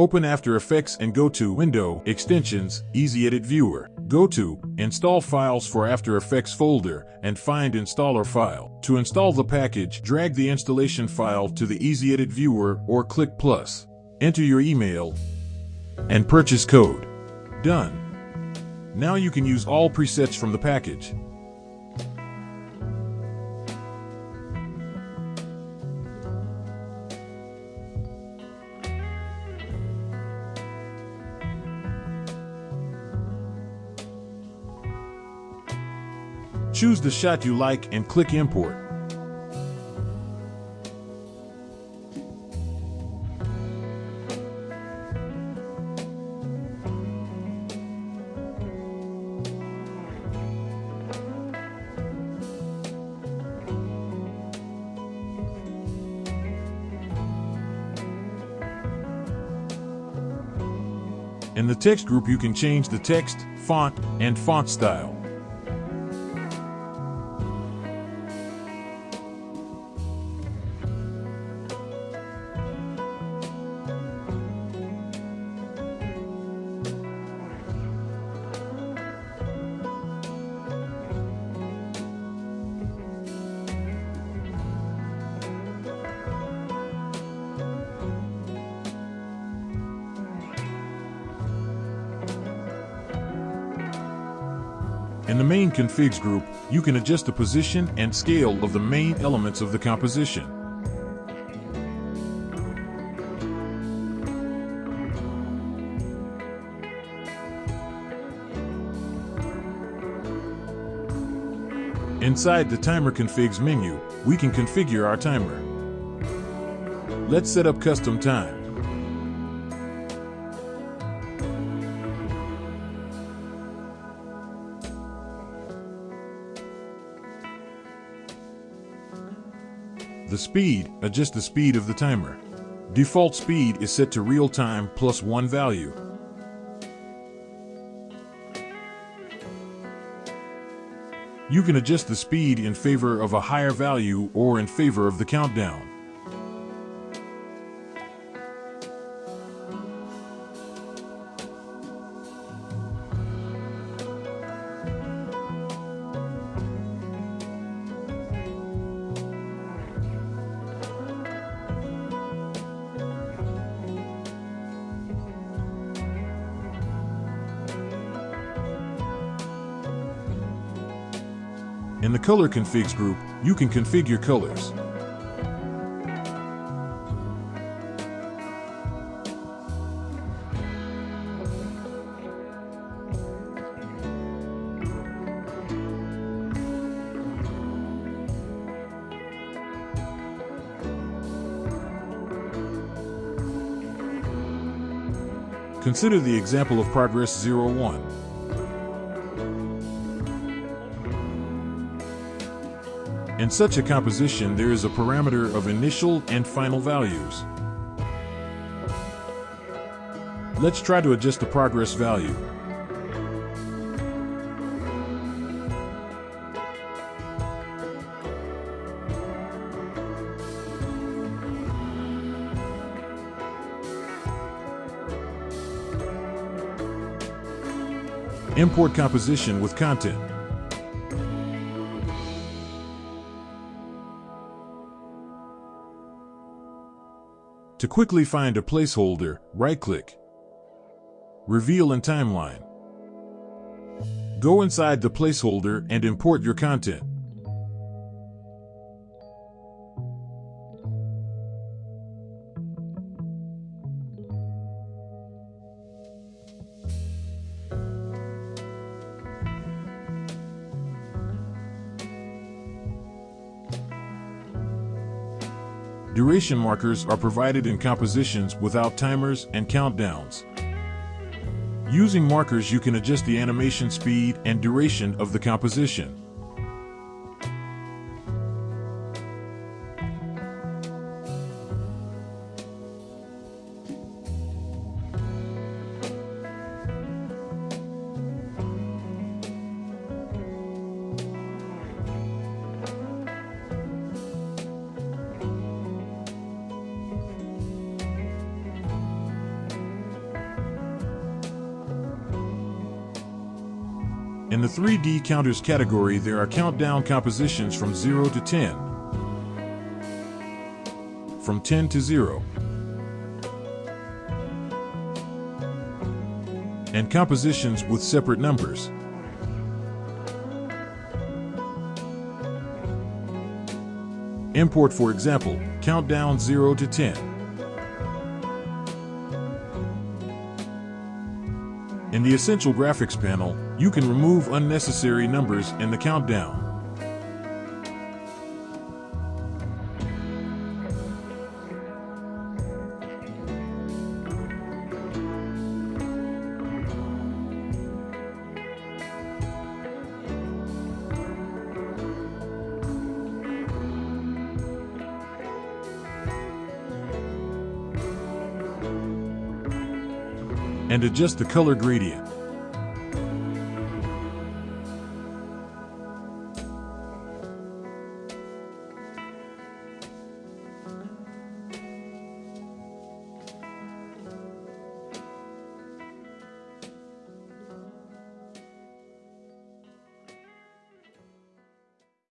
Open After Effects and go to Window, Extensions, Easy Edit Viewer. Go to Install Files for After Effects folder and find Installer file. To install the package, drag the installation file to the Easy Edit Viewer or click plus. Enter your email and purchase code. Done. Now you can use all presets from the package. Choose the shot you like and click import. In the text group you can change the text, font, and font style. In the main configs group, you can adjust the position and scale of the main elements of the composition. Inside the Timer Configs menu, we can configure our timer. Let's set up custom time. The speed, uh, adjust the speed of the timer. Default speed is set to real time plus one value. You can adjust the speed in favor of a higher value or in favor of the countdown. In the Color Configs group, you can configure colors. Consider the example of Progress 01. In such a composition, there is a parameter of initial and final values. Let's try to adjust the progress value. Import composition with content. To quickly find a placeholder, right-click. Reveal in Timeline. Go inside the placeholder and import your content. Duration markers are provided in compositions without timers and countdowns. Using markers you can adjust the animation speed and duration of the composition. In the 3D counters category, there are countdown compositions from 0 to 10, from 10 to 0, and compositions with separate numbers. Import, for example, countdown 0 to 10. In the Essential Graphics panel, you can remove unnecessary numbers in the countdown. and adjust the color gradient.